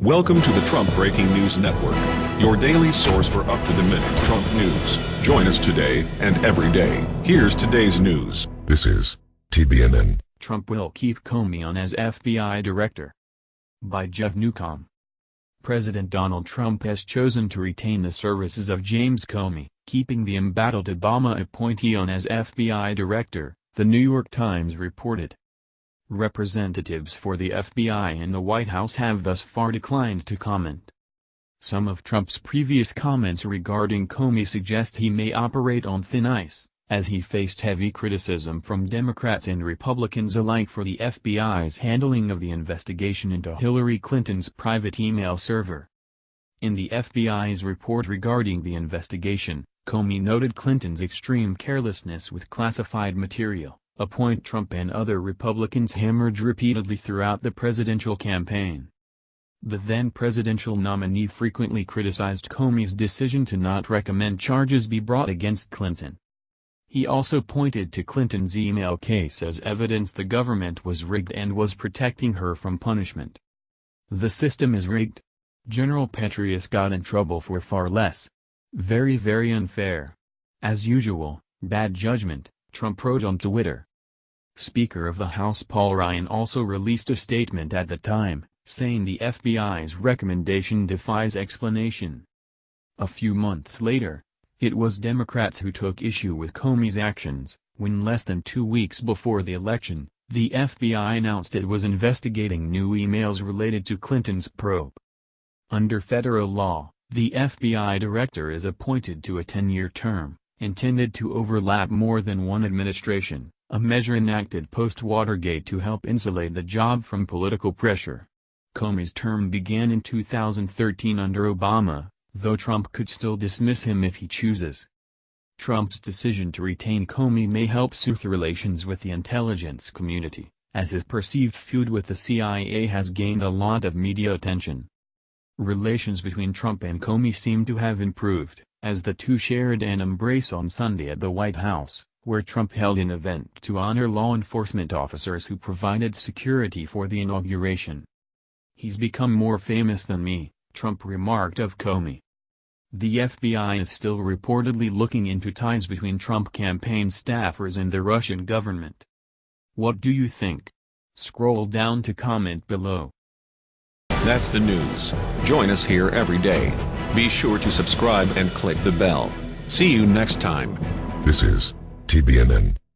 Welcome to the Trump Breaking News Network, your daily source for up-to-the-minute Trump news. Join us today and every day. Here's today's news. This is TBNN. Trump will keep Comey on as FBI director. By Jeff Newcomb. President Donald Trump has chosen to retain the services of James Comey, keeping the embattled Obama appointee on as FBI director, the New York Times reported. Representatives for the FBI and the White House have thus far declined to comment. Some of Trump's previous comments regarding Comey suggest he may operate on thin ice, as he faced heavy criticism from Democrats and Republicans alike for the FBI's handling of the investigation into Hillary Clinton's private email server. In the FBI's report regarding the investigation, Comey noted Clinton's extreme carelessness with classified material a point Trump and other Republicans hammered repeatedly throughout the presidential campaign. The then-presidential nominee frequently criticized Comey's decision to not recommend charges be brought against Clinton. He also pointed to Clinton's email case as evidence the government was rigged and was protecting her from punishment. The system is rigged. General Petraeus got in trouble for far less. Very very unfair. As usual, bad judgment, Trump wrote on Twitter. Speaker of the House Paul Ryan also released a statement at the time, saying the FBI's recommendation defies explanation. A few months later, it was Democrats who took issue with Comey's actions, when less than two weeks before the election, the FBI announced it was investigating new emails related to Clinton's probe. Under federal law, the FBI director is appointed to a 10-year term, intended to overlap more than one administration a measure enacted post-Watergate to help insulate the job from political pressure. Comey's term began in 2013 under Obama, though Trump could still dismiss him if he chooses. Trump's decision to retain Comey may help soothe relations with the intelligence community, as his perceived feud with the CIA has gained a lot of media attention. Relations between Trump and Comey seem to have improved, as the two shared an embrace on Sunday at the White House where Trump held an event to honor law enforcement officers who provided security for the inauguration. He's become more famous than me, Trump remarked of Comey. The FBI is still reportedly looking into ties between Trump campaign staffers and the Russian government. What do you think? Scroll down to comment below. That's the news. Join us here every day. Be sure to subscribe and click the bell. See you next time. This is TBNN.